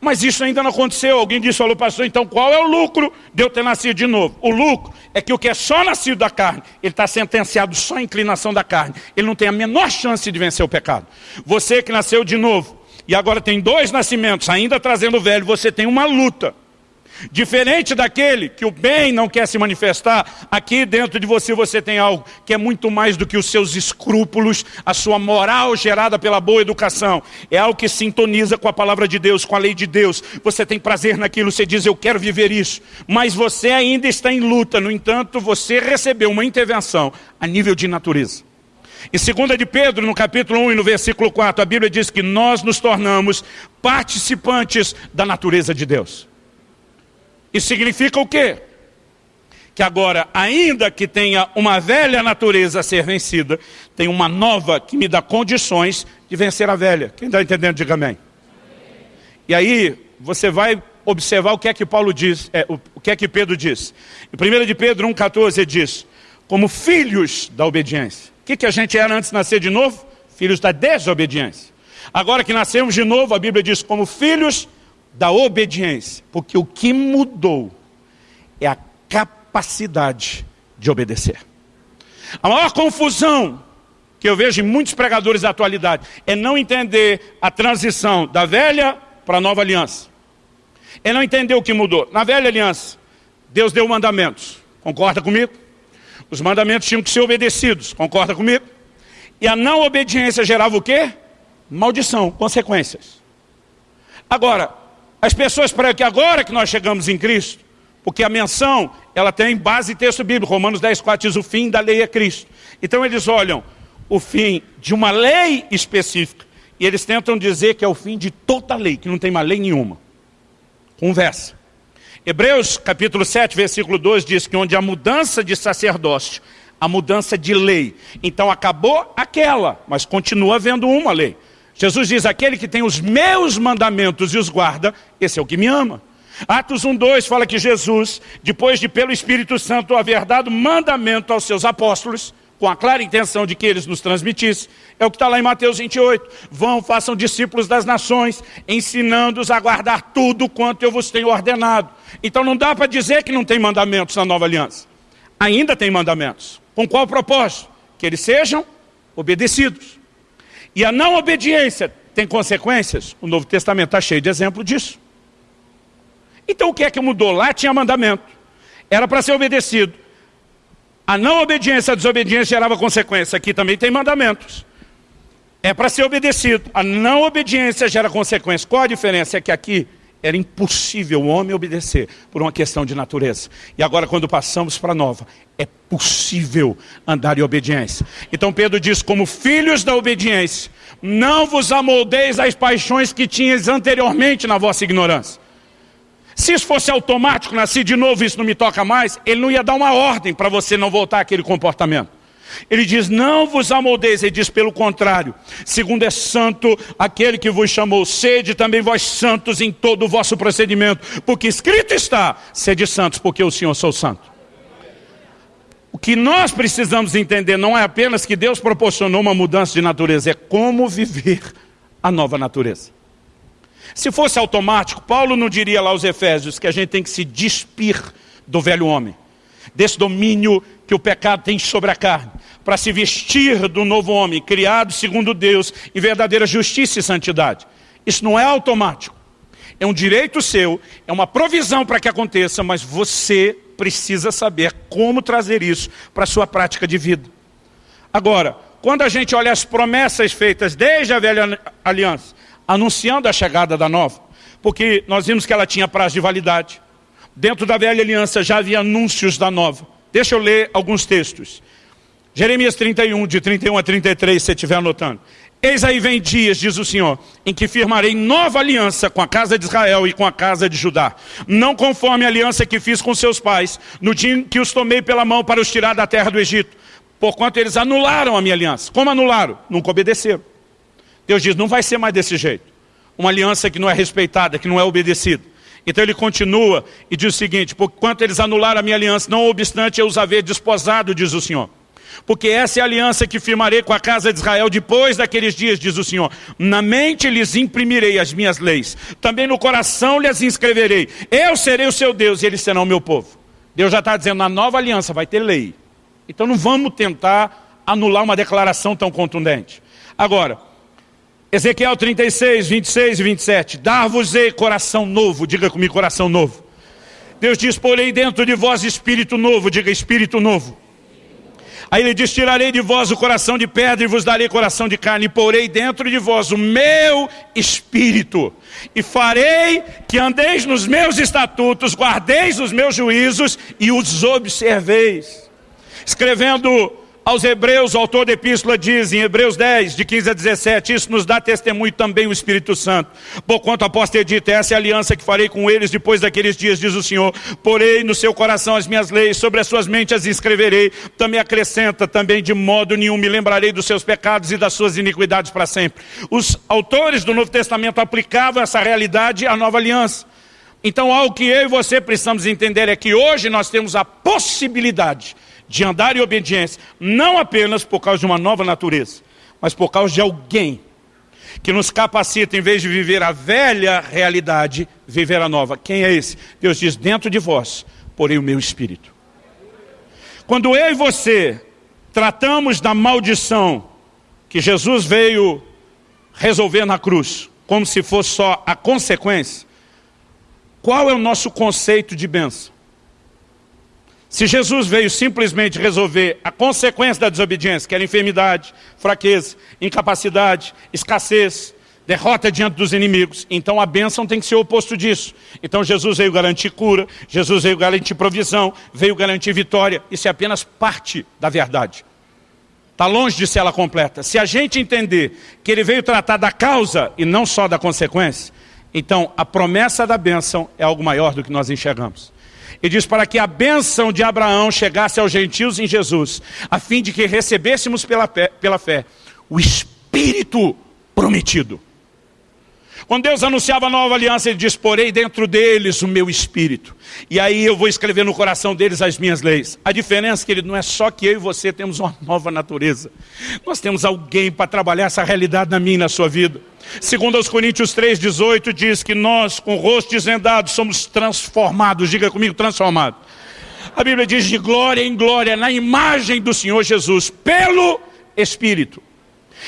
Mas isso ainda não aconteceu. Alguém disse, falou, pastor, então qual é o lucro de eu ter nascido de novo? O lucro é que o que é só nascido da carne, ele está sentenciado só à inclinação da carne. Ele não tem a menor chance de vencer o pecado. Você que nasceu de novo, e agora tem dois nascimentos, ainda trazendo o velho, você tem uma luta. Diferente daquele que o bem não quer se manifestar, aqui dentro de você você tem algo que é muito mais do que os seus escrúpulos, a sua moral gerada pela boa educação. É algo que sintoniza com a palavra de Deus, com a lei de Deus. Você tem prazer naquilo, você diz, eu quero viver isso. Mas você ainda está em luta, no entanto, você recebeu uma intervenção a nível de natureza. Em 2 de Pedro, no capítulo 1 e no versículo 4, a Bíblia diz que nós nos tornamos participantes da natureza de Deus. Isso significa o quê? Que agora, ainda que tenha uma velha natureza a ser vencida, tem uma nova que me dá condições de vencer a velha. Quem está entendendo, diga amém. E aí, você vai observar o que é que Paulo diz, é, o, que é que Pedro diz. Em 1 de Pedro 1,14 ele diz, como filhos da obediência. O que, que a gente era antes de nascer de novo? Filhos da desobediência. Agora que nascemos de novo, a Bíblia diz, como filhos da obediência, porque o que mudou é a capacidade de obedecer. A maior confusão que eu vejo em muitos pregadores da atualidade é não entender a transição da velha para a nova aliança. É não entender o que mudou. Na velha aliança, Deus deu mandamentos. Concorda comigo? Os mandamentos tinham que ser obedecidos. Concorda comigo? E a não obediência gerava o quê? Maldição, consequências. Agora, as pessoas para que agora que nós chegamos em Cristo, porque a menção, ela tem base em texto bíblico, Romanos 10, 4 diz o fim da lei é Cristo. Então eles olham o fim de uma lei específica, e eles tentam dizer que é o fim de toda lei, que não tem mais lei nenhuma. Conversa. Hebreus capítulo 7, versículo 2 diz que onde a mudança de sacerdócio, a mudança de lei. Então acabou aquela, mas continua havendo uma lei. Jesus diz, aquele que tem os meus mandamentos e os guarda, esse é o que me ama. Atos 1,2 fala que Jesus, depois de pelo Espírito Santo haver dado mandamento aos seus apóstolos, com a clara intenção de que eles nos transmitissem, é o que está lá em Mateus 28. Vão, façam discípulos das nações, ensinando-os a guardar tudo quanto eu vos tenho ordenado. Então não dá para dizer que não tem mandamentos na nova aliança. Ainda tem mandamentos. Com qual propósito? Que eles sejam obedecidos. E a não obediência tem consequências? O Novo Testamento está cheio de exemplo disso. Então o que é que mudou? Lá tinha mandamento. Era para ser obedecido. A não obediência, a desobediência gerava consequência. Aqui também tem mandamentos. É para ser obedecido. A não obediência gera consequência. Qual a diferença? É que aqui era impossível o homem obedecer por uma questão de natureza. E agora quando passamos para a nova, é possível andar em obediência. Então Pedro diz, como filhos da obediência, não vos amoldeis às paixões que tinhas anteriormente na vossa ignorância. Se isso fosse automático, nasci de novo, isso não me toca mais, ele não ia dar uma ordem para você não voltar àquele comportamento. Ele diz, não vos amoldeis, ele diz pelo contrário. Segundo é santo aquele que vos chamou, sede também vós santos em todo o vosso procedimento. Porque escrito está, sede santos, porque o Senhor sou santo. O que nós precisamos entender não é apenas que Deus proporcionou uma mudança de natureza, é como viver a nova natureza. Se fosse automático, Paulo não diria lá aos Efésios que a gente tem que se despir do velho homem, desse domínio que o pecado tem sobre a carne, para se vestir do novo homem, criado segundo Deus, em verdadeira justiça e santidade. Isso não é automático. É um direito seu, é uma provisão para que aconteça, mas você precisa saber como trazer isso para a sua prática de vida. Agora, quando a gente olha as promessas feitas desde a velha aliança, anunciando a chegada da nova, porque nós vimos que ela tinha prazo de validade. Dentro da velha aliança já havia anúncios da nova. Deixa eu ler alguns textos. Jeremias 31, de 31 a 33, se estiver anotando. Eis aí vem dias, diz o Senhor, em que firmarei nova aliança com a casa de Israel e com a casa de Judá. Não conforme a aliança que fiz com seus pais, no dia em que os tomei pela mão para os tirar da terra do Egito. Porquanto eles anularam a minha aliança. Como anularam? Nunca obedeceram. Deus diz, não vai ser mais desse jeito. Uma aliança que não é respeitada, que não é obedecida. Então ele continua e diz o seguinte, porquanto eles anularam a minha aliança, não obstante eu os haver desposado, diz o Senhor. Porque essa é a aliança que firmarei com a casa de Israel depois daqueles dias, diz o Senhor. Na mente lhes imprimirei as minhas leis, também no coração lhes inscreverei. Eu serei o seu Deus e eles serão o meu povo. Deus já está dizendo, na nova aliança vai ter lei. Então não vamos tentar anular uma declaração tão contundente. Agora, Ezequiel 36, 26 e 27. Dar-vos-ei coração novo, diga comigo coração novo. Deus diz, porei dentro de vós espírito novo, diga espírito novo. Aí ele diz, tirarei de vós o coração de pedra e vos darei coração de carne, e porei dentro de vós o meu espírito, e farei que andeis nos meus estatutos, guardeis os meus juízos e os observeis. Escrevendo aos Hebreus, o autor da epístola diz em Hebreus 10, de 15 a 17, isso nos dá testemunho também o Espírito Santo. Porquanto após ter dito, essa é a aliança que farei com eles depois daqueles dias, diz o Senhor. Porei no seu coração as minhas leis, sobre as suas mentes as escreverei. Também acrescenta, também de modo nenhum me lembrarei dos seus pecados e das suas iniquidades para sempre. Os autores do Novo Testamento aplicavam essa realidade à nova aliança. Então algo que eu e você precisamos entender é que hoje nós temos a possibilidade de andar em obediência, não apenas por causa de uma nova natureza, mas por causa de alguém que nos capacita, em vez de viver a velha realidade, viver a nova. Quem é esse? Deus diz, dentro de vós, porém o meu espírito. Quando eu e você tratamos da maldição que Jesus veio resolver na cruz, como se fosse só a consequência, qual é o nosso conceito de bênção? Se Jesus veio simplesmente resolver a consequência da desobediência, que era enfermidade, fraqueza, incapacidade, escassez, derrota diante dos inimigos, então a bênção tem que ser o oposto disso. Então Jesus veio garantir cura, Jesus veio garantir provisão, veio garantir vitória. Isso é apenas parte da verdade. Está longe de ser ela completa. Se a gente entender que ele veio tratar da causa e não só da consequência, então a promessa da bênção é algo maior do que nós enxergamos. E diz para que a bênção de Abraão chegasse aos gentios em Jesus, a fim de que recebêssemos pela fé, pela fé o Espírito prometido. Quando Deus anunciava a nova aliança, Ele diz, porei dentro deles o meu Espírito. E aí eu vou escrever no coração deles as minhas leis. A diferença, querido, não é só que eu e você temos uma nova natureza. Nós temos alguém para trabalhar essa realidade na minha e na sua vida. Segundo aos Coríntios 3,18 diz que nós, com o rosto desvendado, somos transformados. Diga comigo, transformados. A Bíblia diz de glória em glória, na imagem do Senhor Jesus, pelo Espírito.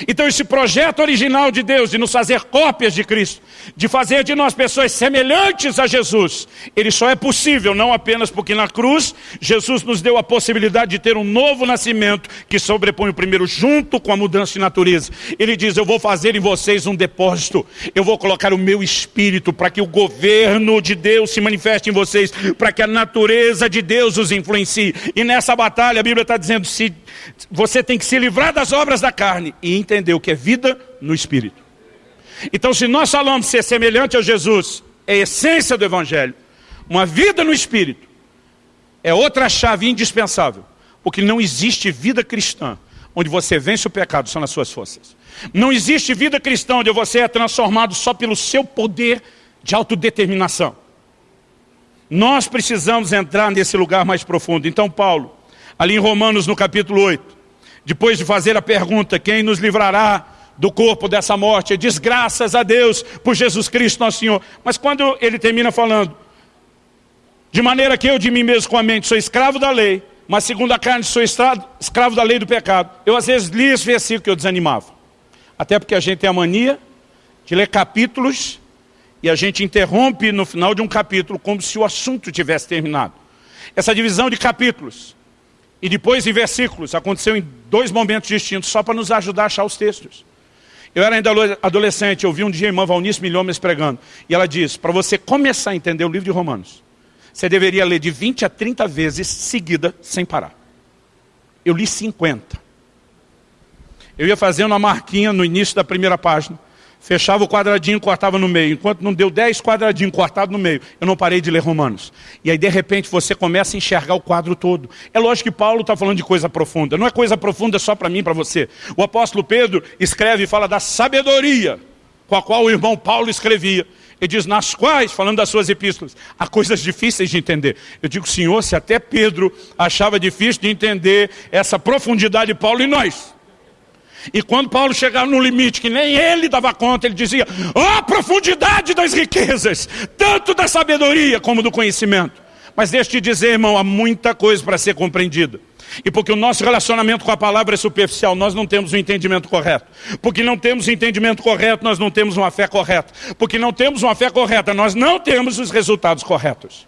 Então esse projeto original de Deus de nos fazer cópias de Cristo, de fazer de nós pessoas semelhantes a Jesus, ele só é possível não apenas porque na cruz Jesus nos deu a possibilidade de ter um novo nascimento que sobrepõe o primeiro junto com a mudança de natureza. Ele diz, eu vou fazer em vocês um depósito, eu vou colocar o meu espírito para que o governo de Deus se manifeste em vocês, para que a natureza de Deus os influencie. E nessa batalha a Bíblia está dizendo, se você tem que se livrar das obras da carne e entender o que é vida no Espírito. Então se nós falamos ser semelhante a Jesus, é a essência do Evangelho. Uma vida no Espírito é outra chave indispensável Porque não existe vida cristã onde você vence o pecado só nas suas forças. Não existe vida cristã onde você é transformado só pelo seu poder de autodeterminação. Nós precisamos entrar nesse lugar mais profundo. Então Paulo, ali em Romanos no capítulo 8, depois de fazer a pergunta, quem nos livrará do corpo dessa morte? Diz graças a Deus por Jesus Cristo nosso Senhor. Mas quando ele termina falando, de maneira que eu de mim mesmo com a mente sou escravo da lei, mas segundo a carne sou escravo da lei do pecado. Eu às vezes li esse versículo que eu desanimava. Até porque a gente tem a mania de ler capítulos e a gente interrompe no final de um capítulo como se o assunto tivesse terminado. Essa divisão de capítulos e depois em versículos aconteceu em dois momentos distintos, só para nos ajudar a achar os textos. Eu era ainda adolescente, eu vi um dia a irmã Valnice Milhomes pregando, e ela diz, para você começar a entender o livro de Romanos, você deveria ler de 20 a 30 vezes seguida, sem parar. Eu li 50. Eu ia fazendo uma marquinha no início da primeira página, fechava o quadradinho, cortava no meio. Enquanto não deu 10 quadradinhos cortados no meio, eu não parei de ler Romanos. E aí, de repente, você começa a enxergar o quadro todo. É lógico que Paulo está falando de coisa profunda. Não é coisa profunda só para mim para você. O apóstolo Pedro escreve e fala da sabedoria com a qual o irmão Paulo escrevia. Ele diz, nas quais, falando das suas epístolas, há coisas difíceis de entender. Eu digo, Senhor, se até Pedro achava difícil de entender essa profundidade de Paulo e nós. E quando Paulo chegava no limite, que nem ele dava conta, ele dizia, ó oh, profundidade das riquezas, tanto da sabedoria como do conhecimento. Mas deixa te dizer, irmão, há muita coisa para ser compreendida. E porque o nosso relacionamento com a palavra é superficial, nós não temos o um entendimento correto. Porque não temos o um entendimento correto, nós não temos uma fé correta. Porque não temos uma fé correta, nós não temos os resultados corretos.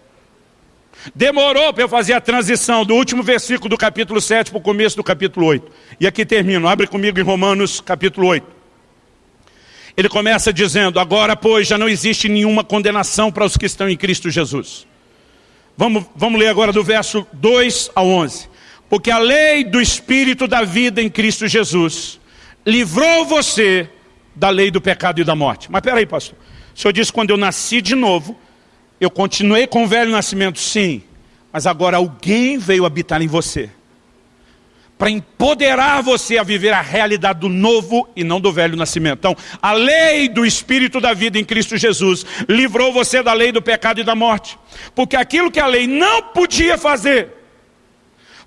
Demorou para eu fazer a transição do último versículo do capítulo 7 para o começo do capítulo 8. E aqui termino, abre comigo em Romanos capítulo 8. Ele começa dizendo, agora pois já não existe nenhuma condenação para os que estão em Cristo Jesus. Vamos, vamos ler agora do verso 2 ao 11. Porque a lei do Espírito da vida em Cristo Jesus livrou você da lei do pecado e da morte. Mas peraí, pastor. O senhor disse quando eu nasci de novo, eu continuei com o velho nascimento, sim. Mas agora alguém veio habitar em você. Para empoderar você a viver a realidade do novo e não do velho nascimento. Então, a lei do Espírito da vida em Cristo Jesus livrou você da lei do pecado e da morte. Porque aquilo que a lei não podia fazer,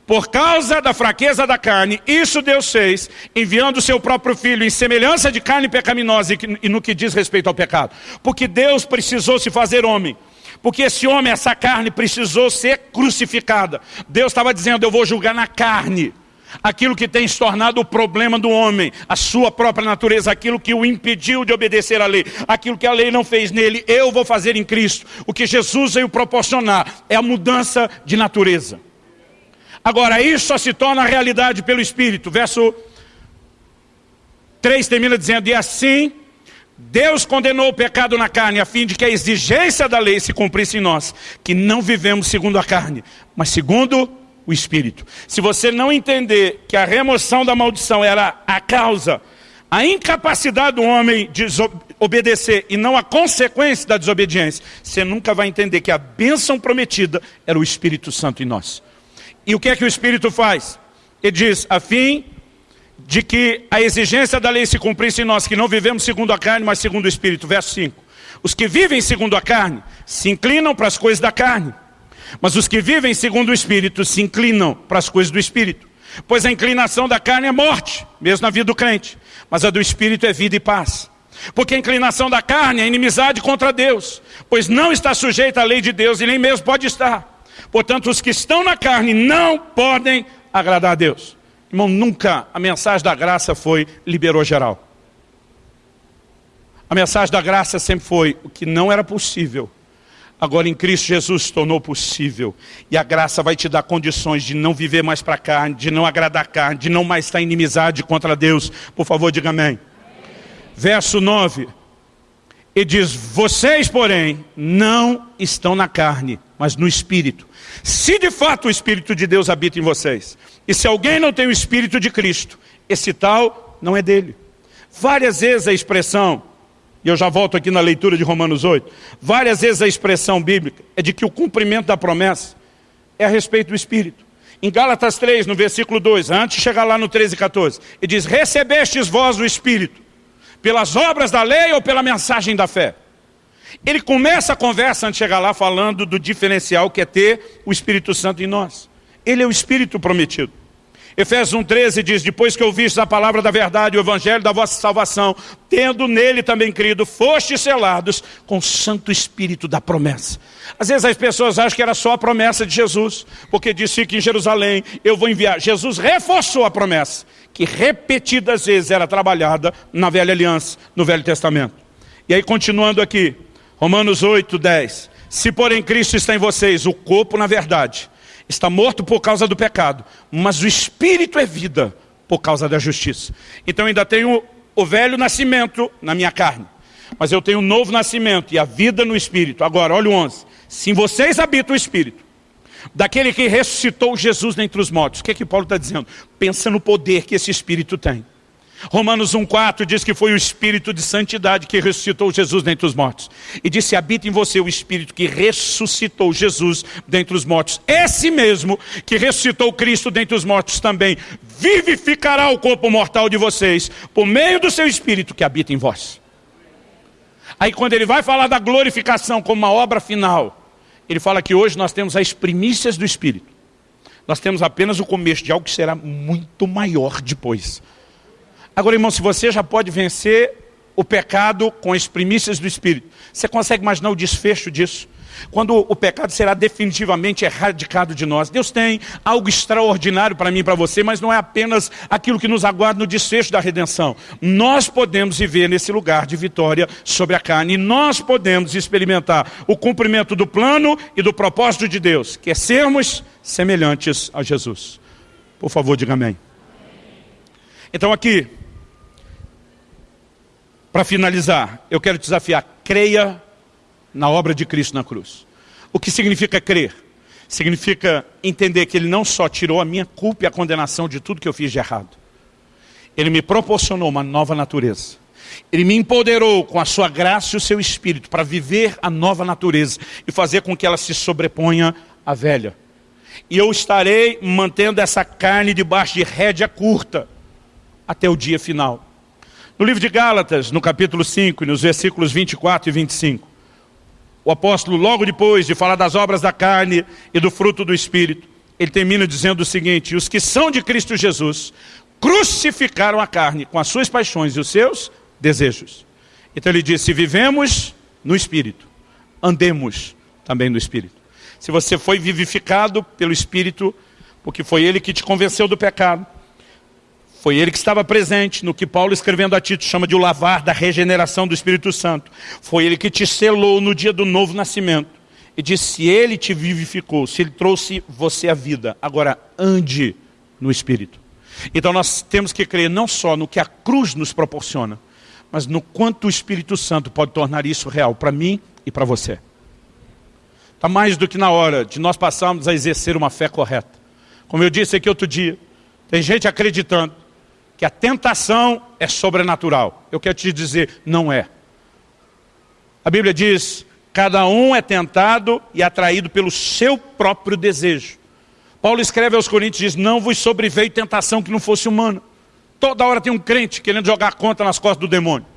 por causa da fraqueza da carne, isso Deus fez, enviando o seu próprio filho em semelhança de carne pecaminosa e no que diz respeito ao pecado. Porque Deus precisou se fazer homem. Porque esse homem, essa carne, precisou ser crucificada. Deus estava dizendo, eu vou julgar na carne. Aquilo que tem se tornado o problema do homem, a sua própria natureza, aquilo que o impediu de obedecer à lei, aquilo que a lei não fez nele, eu vou fazer em Cristo. O que Jesus veio proporcionar é a mudança de natureza. Agora, isso só se torna realidade pelo Espírito. Verso 3 termina dizendo, e assim, Deus condenou o pecado na carne, a fim de que a exigência da lei se cumprisse em nós, que não vivemos segundo a carne, mas segundo o Espírito. Se você não entender que a remoção da maldição era a causa, a incapacidade do homem de obedecer e não a consequência da desobediência, você nunca vai entender que a bênção prometida era o Espírito Santo em nós. E o que é que o Espírito faz? Ele diz, a fim de que a exigência da lei se cumprisse em nós, que não vivemos segundo a carne, mas segundo o Espírito. Verso 5. Os que vivem segundo a carne se inclinam para as coisas da carne, mas os que vivem segundo o Espírito se inclinam para as coisas do Espírito. Pois a inclinação da carne é morte, mesmo na vida do crente, mas a do Espírito é vida e paz. Porque a inclinação da carne é inimizade contra Deus, pois não está sujeita à lei de Deus e nem mesmo pode estar. Portanto, os que estão na carne não podem agradar a Deus. Irmão, nunca a mensagem da graça foi liberou geral. A mensagem da graça sempre foi o que não era possível. Agora em Cristo Jesus se tornou possível. E a graça vai te dar condições de não viver mais para a carne, de não agradar a carne, de não mais estar em inimizade contra Deus. Por favor, diga amém. amém. Verso 9. E diz, vocês porém não estão na carne, mas no Espírito. Se de fato o Espírito de Deus habita em vocês, e se alguém não tem o Espírito de Cristo, esse tal não é dele. Várias vezes a expressão, e eu já volto aqui na leitura de Romanos 8, várias vezes a expressão bíblica é de que o cumprimento da promessa é a respeito do Espírito. Em Gálatas 3, no versículo 2, antes de chegar lá no 13 e 14, ele diz, recebestes vós o Espírito, pelas obras da lei ou pela mensagem da fé? Ele começa a conversa antes de chegar lá falando do diferencial que é ter o Espírito Santo em nós. Ele é o Espírito prometido. Efésios 1,13 diz, depois que ouvistes a palavra da verdade, o evangelho da vossa salvação, tendo nele também crido, fostes selados com o Santo Espírito da promessa. Às vezes as pessoas acham que era só a promessa de Jesus, porque disse que em Jerusalém eu vou enviar. Jesus reforçou a promessa, que repetidas vezes era trabalhada na velha aliança, no Velho Testamento. E aí continuando aqui, Romanos 8, 10. Se porém Cristo está em vocês, o corpo na verdade, está morto por causa do pecado, mas o espírito é vida por causa da justiça. Então ainda tenho o velho nascimento na minha carne, mas eu tenho um novo nascimento e a vida no espírito. Agora, olha o 11. Se vocês habita o espírito, daquele que ressuscitou Jesus dentre os mortos, o que é que Paulo está dizendo? Pensa no poder que esse espírito tem. Romanos 1,4 diz que foi o Espírito de Santidade que ressuscitou Jesus dentre os mortos. E disse, habita em você o Espírito que ressuscitou Jesus dentre os mortos. Esse mesmo que ressuscitou Cristo dentre os mortos também vivificará o corpo mortal de vocês, por meio do seu Espírito que habita em vós. Aí quando ele vai falar da glorificação como uma obra final, ele fala que hoje nós temos as primícias do Espírito. Nós temos apenas o começo de algo que será muito maior depois. Agora, irmão, se você já pode vencer o pecado com as primícias do Espírito, você consegue imaginar o desfecho disso? Quando o pecado será definitivamente erradicado de nós. Deus tem algo extraordinário para mim e para você, mas não é apenas aquilo que nos aguarda no desfecho da redenção. Nós podemos viver nesse lugar de vitória sobre a carne. E nós podemos experimentar o cumprimento do plano e do propósito de Deus, que é sermos semelhantes a Jesus. Por favor, diga amém. Então aqui, para finalizar, eu quero desafiar, creia na obra de Cristo na cruz. O que significa crer? Significa entender que Ele não só tirou a minha culpa e a condenação de tudo que eu fiz de errado. Ele me proporcionou uma nova natureza. Ele me empoderou com a sua graça e o seu espírito para viver a nova natureza e fazer com que ela se sobreponha à velha. E eu estarei mantendo essa carne debaixo de rédea curta até o dia final. No livro de Gálatas, no capítulo 5, nos versículos 24 e 25, o apóstolo, logo depois de falar das obras da carne e do fruto do Espírito, ele termina dizendo o seguinte, os que são de Cristo Jesus, crucificaram a carne com as suas paixões e os seus desejos. Então ele diz, se vivemos no Espírito, andemos também no Espírito. Se você foi vivificado pelo Espírito, porque foi ele que te convenceu do pecado, foi ele que estava presente no que Paulo escrevendo a Tito chama de o lavar da regeneração do Espírito Santo. Foi ele que te selou no dia do novo nascimento. E disse, se ele te vivificou, se ele trouxe você à vida, agora ande no Espírito. Então nós temos que crer não só no que a cruz nos proporciona, mas no quanto o Espírito Santo pode tornar isso real para mim e para você. Está mais do que na hora de nós passarmos a exercer uma fé correta. Como eu disse aqui outro dia, tem gente acreditando que a tentação é sobrenatural. Eu quero te dizer, não é. A Bíblia diz, cada um é tentado e atraído pelo seu próprio desejo. Paulo escreve aos Coríntios, diz, não vos sobreveio tentação que não fosse humana. Toda hora tem um crente querendo jogar conta nas costas do demônio.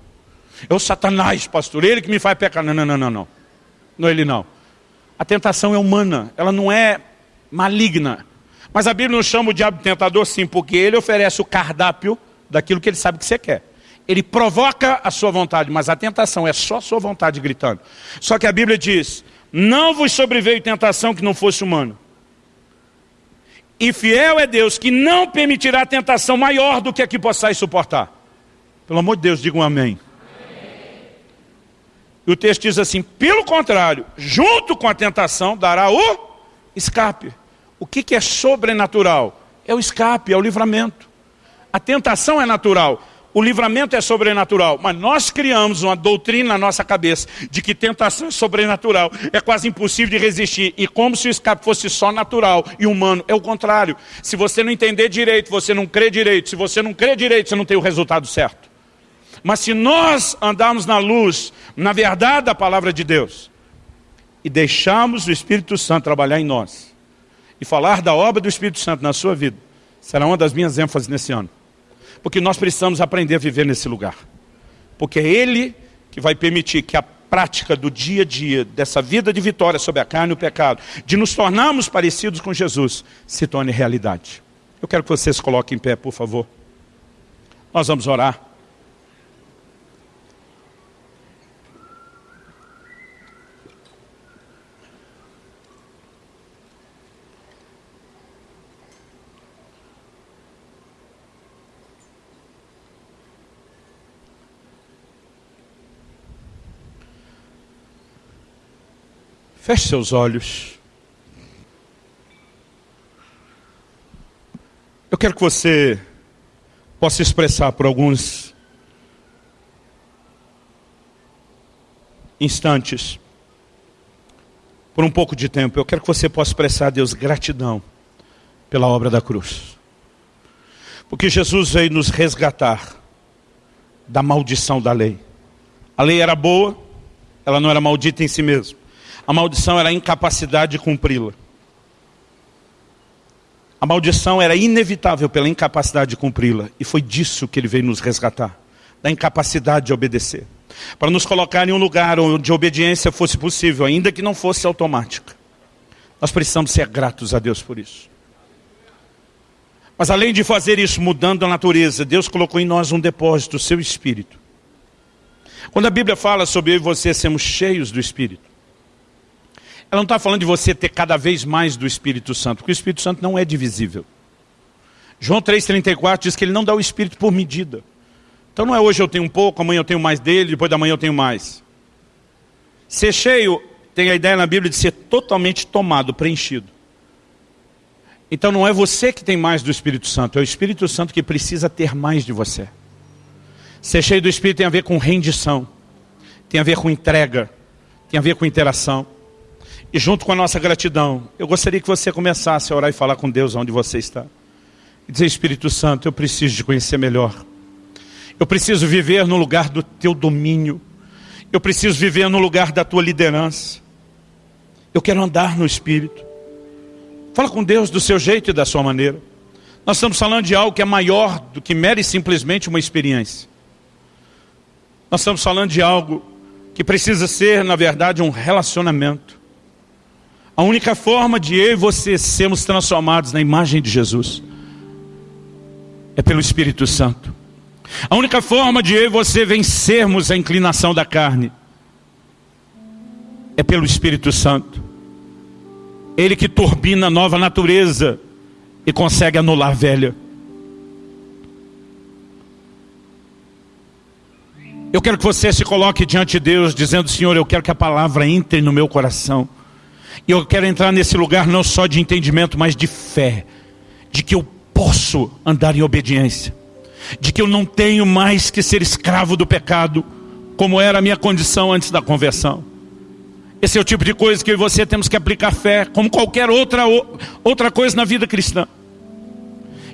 É o satanás, pastor, ele que me faz pecar. Não, não, não, não, não. Não é ele não. A tentação é humana, ela não é maligna. Mas a Bíblia não chama o diabo de tentador sim, porque ele oferece o cardápio daquilo que ele sabe que você quer. Ele provoca a sua vontade, mas a tentação é só a sua vontade gritando. Só que a Bíblia diz, não vos sobreveio tentação que não fosse humano. E fiel é Deus que não permitirá tentação maior do que a que possais suportar. Pelo amor de Deus, digam um amém. E o texto diz assim, pelo contrário, junto com a tentação dará o escape. O que, que é sobrenatural? É o escape, é o livramento. A tentação é natural, o livramento é sobrenatural. Mas nós criamos uma doutrina na nossa cabeça de que tentação é sobrenatural. É quase impossível de resistir. E como se o escape fosse só natural e humano. É o contrário. Se você não entender direito, você não crê direito. Se você não crê direito, você não tem o resultado certo. Mas se nós andarmos na luz, na verdade da palavra de Deus, e deixarmos o Espírito Santo trabalhar em nós, e falar da obra do Espírito Santo na sua vida será uma das minhas ênfases nesse ano. Porque nós precisamos aprender a viver nesse lugar. Porque é Ele que vai permitir que a prática do dia a dia, dessa vida de vitória sobre a carne e o pecado, de nos tornarmos parecidos com Jesus, se torne realidade. Eu quero que vocês coloquem em pé, por favor. Nós vamos orar. Feche seus olhos. Eu quero que você possa expressar por alguns instantes, por um pouco de tempo, eu quero que você possa expressar a Deus gratidão pela obra da cruz. Porque Jesus veio nos resgatar da maldição da lei. A lei era boa, ela não era maldita em si mesma. A maldição era a incapacidade de cumpri-la. A maldição era inevitável pela incapacidade de cumpri-la. E foi disso que ele veio nos resgatar. Da incapacidade de obedecer. Para nos colocar em um lugar onde a obediência fosse possível, ainda que não fosse automática. Nós precisamos ser gratos a Deus por isso. Mas além de fazer isso, mudando a natureza, Deus colocou em nós um depósito, o seu Espírito. Quando a Bíblia fala sobre eu e você sermos cheios do Espírito, ela não está falando de você ter cada vez mais do Espírito Santo, porque o Espírito Santo não é divisível. João 3,34 diz que ele não dá o Espírito por medida. Então não é hoje eu tenho um pouco, amanhã eu tenho mais dele, depois da manhã eu tenho mais. Ser cheio tem a ideia na Bíblia de ser totalmente tomado, preenchido. Então não é você que tem mais do Espírito Santo, é o Espírito Santo que precisa ter mais de você. Ser cheio do Espírito tem a ver com rendição, tem a ver com entrega, tem a ver com interação. E junto com a nossa gratidão, eu gostaria que você começasse a orar e falar com Deus onde você está. E dizer, Espírito Santo, eu preciso te conhecer melhor. Eu preciso viver no lugar do teu domínio. Eu preciso viver no lugar da tua liderança. Eu quero andar no Espírito. Fala com Deus do seu jeito e da sua maneira. Nós estamos falando de algo que é maior do que mere simplesmente uma experiência. Nós estamos falando de algo que precisa ser, na verdade, um relacionamento. A única forma de eu e você sermos transformados na imagem de Jesus é pelo Espírito Santo. A única forma de eu e você vencermos a inclinação da carne é pelo Espírito Santo. Ele que turbina a nova natureza e consegue anular a velha. Eu quero que você se coloque diante de Deus dizendo, Senhor, eu quero que a palavra entre no meu coração. E eu quero entrar nesse lugar não só de entendimento, mas de fé. De que eu posso andar em obediência. De que eu não tenho mais que ser escravo do pecado, como era a minha condição antes da conversão. Esse é o tipo de coisa que eu e você temos que aplicar fé, como qualquer outra, outra coisa na vida cristã.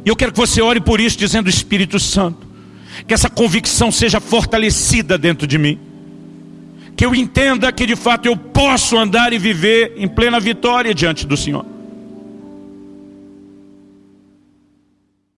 E eu quero que você ore por isso, dizendo Espírito Santo, que essa convicção seja fortalecida dentro de mim que eu entenda que de fato eu posso andar e viver em plena vitória diante do Senhor.